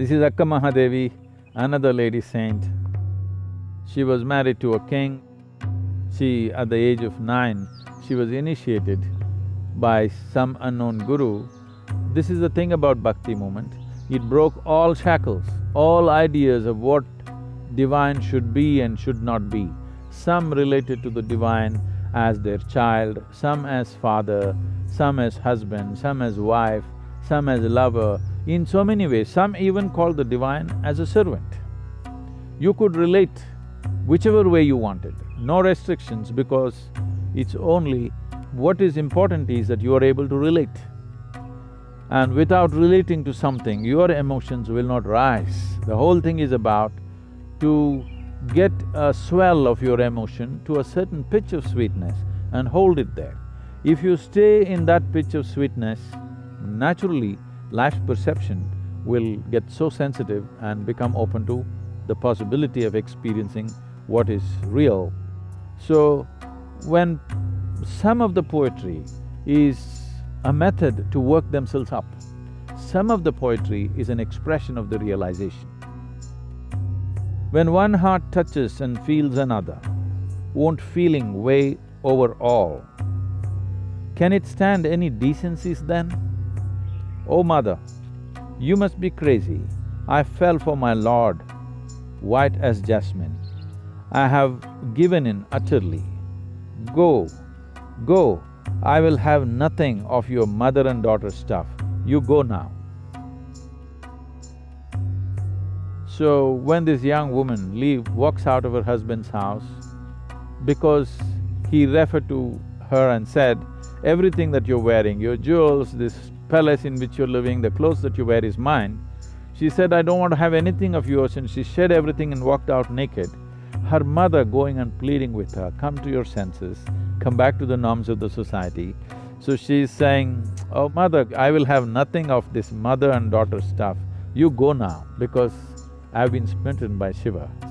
This is Akka Mahadevi, another lady saint. She was married to a king. She, at the age of nine, she was initiated by some unknown guru. This is the thing about bhakti movement, it broke all shackles, all ideas of what divine should be and should not be. Some related to the divine as their child, some as father, some as husband, some as wife, some as lover, in so many ways. Some even call the divine as a servant. You could relate whichever way you wanted, no restrictions because it's only what is important is that you are able to relate. And without relating to something, your emotions will not rise. The whole thing is about to get a swell of your emotion to a certain pitch of sweetness and hold it there. If you stay in that pitch of sweetness, naturally life's perception will get so sensitive and become open to the possibility of experiencing what is real. So, when some of the poetry is a method to work themselves up, some of the poetry is an expression of the realization. When one heart touches and feels another, won't feeling weigh over all? Can it stand any decencies then? Oh mother, you must be crazy. I fell for my lord, white as jasmine. I have given in utterly. Go, go, I will have nothing of your mother and daughter stuff. You go now. So when this young woman leave… walks out of her husband's house, because he referred to her and said, everything that you're wearing, your jewels, this palace in which you're living, the clothes that you wear is mine. She said, I don't want to have anything of yours and she shed everything and walked out naked. Her mother going and pleading with her, come to your senses, come back to the norms of the society. So she's saying, oh mother, I will have nothing of this mother and daughter stuff, you go now because I've been smitten by Shiva.